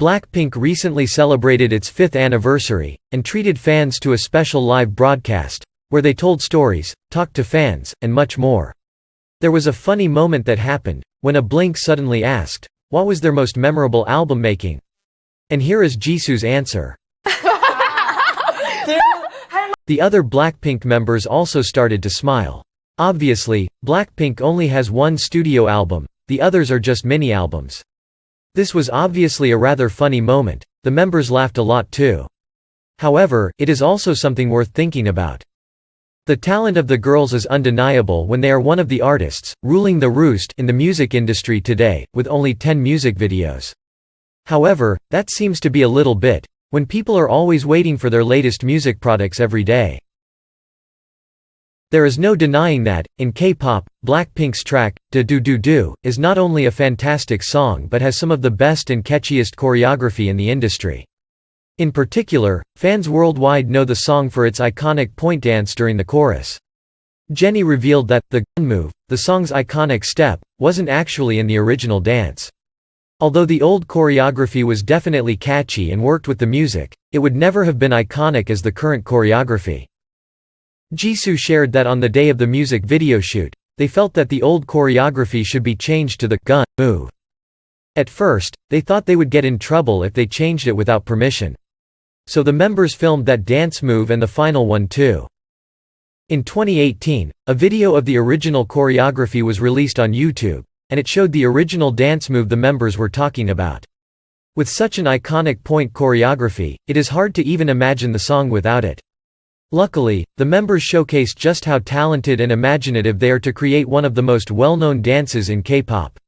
Blackpink recently celebrated its fifth anniversary, and treated fans to a special live broadcast, where they told stories, talked to fans, and much more. There was a funny moment that happened, when a Blink suddenly asked, what was their most memorable album making? And here is Jisoo's answer. The other Blackpink members also started to smile. Obviously, Blackpink only has one studio album, the others are just mini-albums. This was obviously a rather funny moment, the members laughed a lot too. However, it is also something worth thinking about. The talent of the girls is undeniable when they are one of the artists, ruling the roost in the music industry today, with only 10 music videos. However, that seems to be a little bit, when people are always waiting for their latest music products every day. There is no denying that, in K-pop, Blackpink's track, DDU-DU DDU-DU, is not only a fantastic song but has some of the best and catchiest choreography in the industry. In particular, fans worldwide know the song for its iconic point dance during the chorus. Jennie revealed that, the gun move, the song's iconic step, wasn't actually in the original dance. Although the old choreography was definitely catchy and worked with the music, it would never have been iconic as the current choreography. Jisoo shared that on the day of the music video shoot, they felt that the old choreography should be changed to the gun move. At first, they thought they would get in trouble if they changed it without permission. So the members filmed that dance move and the final one too. In 2018, a video of the original choreography was released on YouTube and it showed the original dance move the members were talking about. With such an iconic point choreography, it is hard to even imagine the song without it. Luckily, the members showcased just how talented and imaginative they are to create one of the most well-known dances in K-pop.